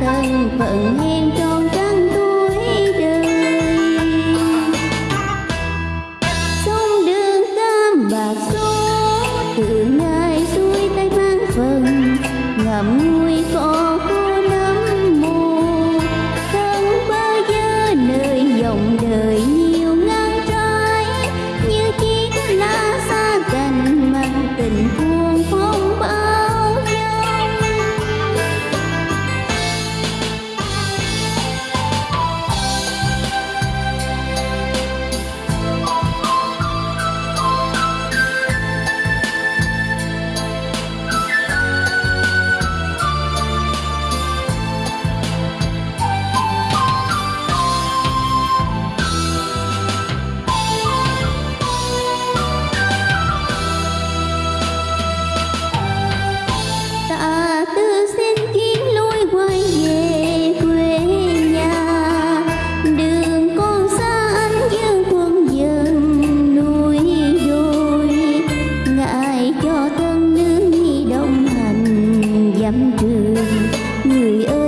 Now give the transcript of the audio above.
thân phận hèn trung. người ơi.